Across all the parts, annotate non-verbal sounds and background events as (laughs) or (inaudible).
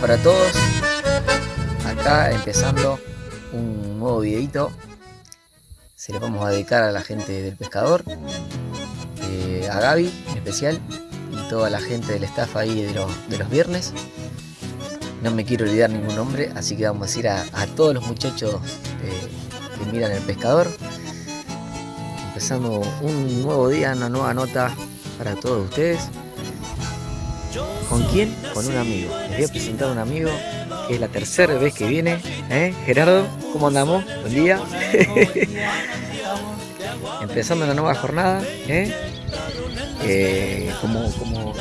Para todos. Acá empezando un nuevo videito. Se lo vamos a dedicar a la gente del pescador, eh, a Gaby en especial y toda la gente del staff ahí de los, de los viernes. No me quiero olvidar ningún nombre, así que vamos a decir a, a todos los muchachos eh, que miran el pescador. Empezando un nuevo día, una nueva nota para todos ustedes. ¿Con quién? Con un amigo. Les voy a presentar a un amigo que es la tercera vez que viene. ¿eh? Gerardo, ¿cómo andamos? Buen día. (laughs) Empezando una nueva jornada. ¿eh? Eh, como, como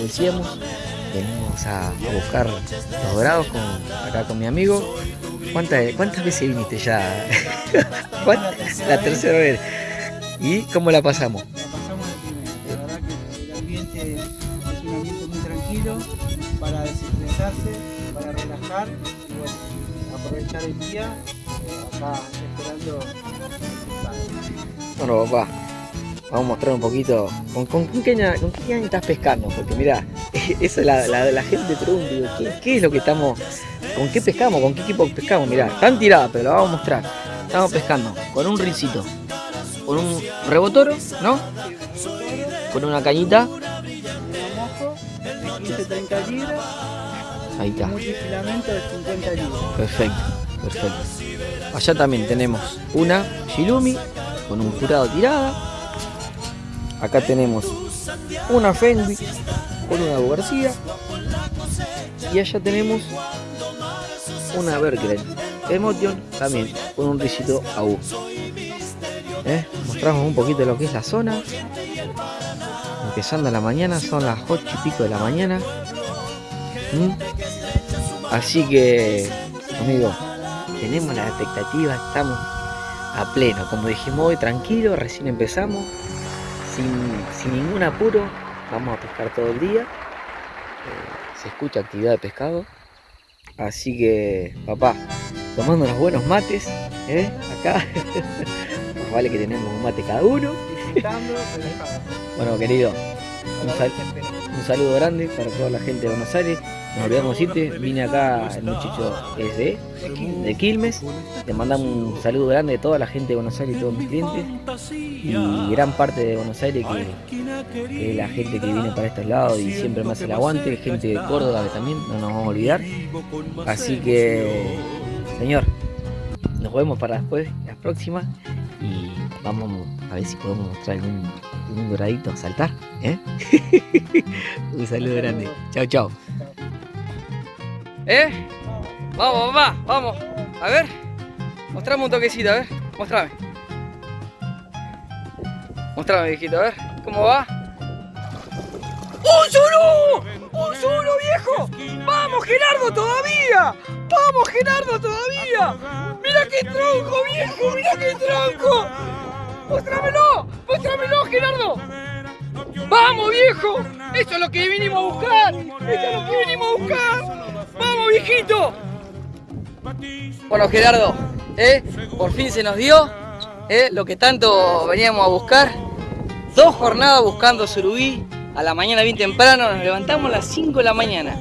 decíamos, venimos a, buscar los dorados con, acá con mi amigo. ¿Cuántas, ¿Cuántas veces viniste ya? (laughs) La tercera vez. ¿Y cómo la pasamos? la pasamos. La verdad que el ambiente un ambiente muy tranquilo para desestresarse, para relajar y bueno, aprovechar el día eh, acá esperando. Bueno, papá, vamos a mostrar un poquito con, con, con qué, con estás pescando, porque mira, (laughs) eso la, la, la gente pregunta, ¿qué, es lo que estamos, con qué pescamos, con qué equipo pescamos? Mirá, están tiradas, pero la vamos a mostrar. Estamos pescando con un rincito, con un rebotoro, ¿no? Con una cañita, 70 libras. Ahí está. Un filamento de 50 libras. Perfecto, perfecto. Allá también tenemos una Shilumi con un jurado tirada. Acá tenemos una Fenwick con una García. Y allá tenemos una Berkeley Emotion también con un risito a ¿Eh? Mostramos un poquito lo que es la zona. Empezando la mañana, son las 8 y pico de la mañana. ¿Mm? Así que, amigo, tenemos la expectativa, estamos a pleno. Como dijimos hoy, tranquilo, recién empezamos, sin, sin ningún apuro, vamos a pescar todo el día. Eh, se escucha actividad de pescado. Así que, papá, tomando unos buenos mates, ¿eh? acá. (laughs) Más vale que tenemos un mate cada uno. Bueno, querido, un, sal- saludo grande para toda la gente de Buenos Aires. Nos olvidamos decirte, vine acá, el muchacho es de, de Quilmes. Le mandamos un saludo grande de toda la gente de Buenos Aires y todos mis clientes. Y gran parte de Buenos Aires que, que es la gente que viene para estos lados y siempre me hace el aguante. Gente de Córdoba que también no nos vamos a olvidar. Así que, señor, nos vemos para después, las próximas. Y vamos a ver si podemos mostrar algún, algún doradito a saltar. ¿eh? (laughs) un saludo grande. Chao, chao. ¿Eh? Vamos, papá, vamos. A ver. Mostrame un toquecito, a ver. Mostrame. Mostrame, viejito, a ver. ¿Cómo va? ¡Un suru! ¡Un suru, viejo! ¡Vamos, Gerardo, todavía! ¡Vamos, Gerardo, todavía! ¡Mira qué tronco, viejo! ¡Mira qué tronco! ¡Mostrámelo! ¡Mostrámelo, Gerardo! ¡Vamos, viejo! ¡Eso es lo que vinimos a buscar! ¡Eso es lo que vinimos a buscar! ¡Vamos, viejito! Bueno, Gerardo, ¿eh? por fin se nos dio ¿eh? lo que tanto veníamos a buscar. Dos jornadas buscando surubí. A la mañana bien temprano, nos levantamos a las 5 de la mañana.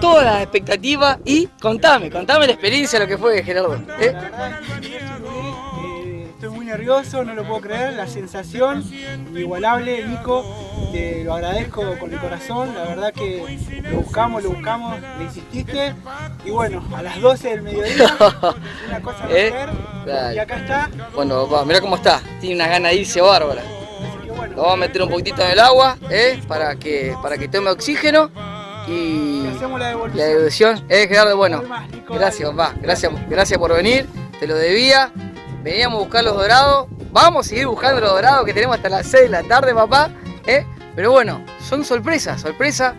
Todas las expectativas y contame, contame la experiencia, lo que fue, Gerardo. ¿eh? Nervioso, no lo puedo creer, la sensación inigualable, Nico, te lo agradezco con el corazón, la verdad que lo buscamos, lo buscamos, le insististe, y bueno, a las 12 del mediodía, (laughs) una cosa a ¿Eh? hacer, y acá está, Bueno, papá, mira cómo está. Tiene de irse bárbara. bueno, Lo vamos a meter un poquitito en el agua, ¿eh? Para que, para que tome oxígeno. Y y hacemos la la devolución. devolución, ¿eh, Gerardo? Bueno, gracias, papá. Gracias, gracias por venir. Te lo debía. Veníamos a buscar los dorados. Vamos a seguir buscando los dorados que tenemos hasta las 6 de la tarde, papá. ¿eh? Pero bueno, son sorpresas, sorpresas.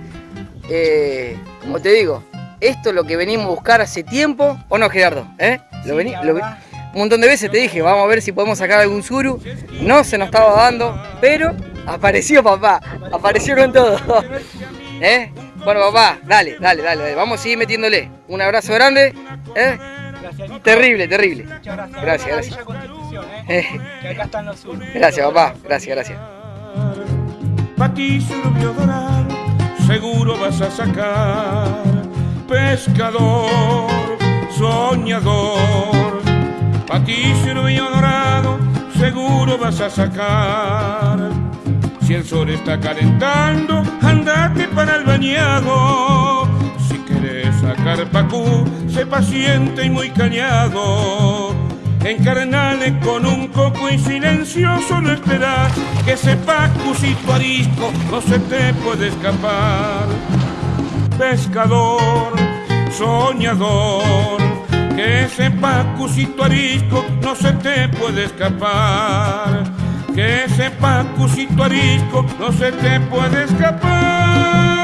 Eh, como te digo, esto es lo que venimos a buscar hace tiempo. ¿O no, Gerardo? ¿Eh? Lo vení- lo un montón de veces te dije, vamos a ver si podemos sacar algún suru. No se nos estaba dando, pero apareció papá, apareció con todo. (laughs) ¿Eh? Bueno papá, dale, dale, dale, dale. vamos a seguir metiéndole. Un abrazo grande. ¿eh? Gracias. Terrible, terrible. Muchas gracias. Gracias, gracias. Constitución, ¿eh? Eh, Que acá están los sur. Gracias papá, gracias, gracias. Ti, dorado, seguro vas a sacar pescador, soñador, patícero y dorado, seguro vas a sacar. Si el sol está calentando, andate para el bañado. Si quieres sacar pacú, sé paciente y muy callado. Encarnale con un coco y silencioso no esperar que sepa cusito arisco no se te puede escapar. Pescador, soñador, que sepa cusito arisco no se te puede escapar. Que sepa cusito arisco no se te puede escapar.